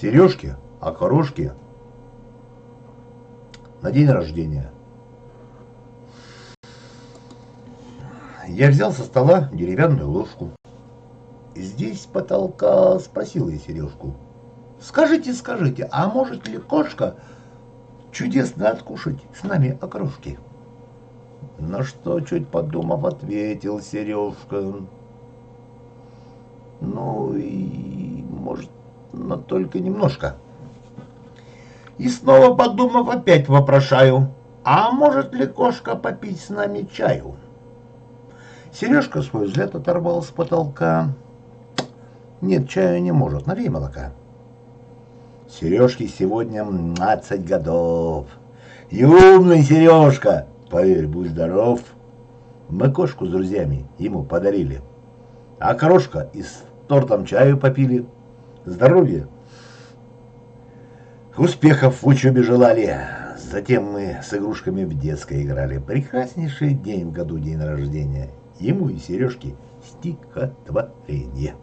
Сережки, окорошки на день рождения. Я взял со стола деревянную ложку. Здесь потолка спросил я Сережку. Скажите, скажите, а может ли кошка чудесно откушать с нами окрошки? На что, чуть подумав, ответил Сережка. Ну и, может, но только немножко. И снова подумав, опять вопрошаю, а может ли кошка попить с нами чаю? Сережка свой взгляд оторвал с потолка. Нет, чаю не может, налей молока. Сережке сегодня 12 годов. И умный Сережка, поверь, будь здоров. Мы кошку с друзьями ему подарили. А крошка и с тортом чаю попили. Здоровья. Успехов в учебе желали. Затем мы с игрушками в детской играли. Прекраснейший день в году, день рождения. Ему и Сережке стихотворение.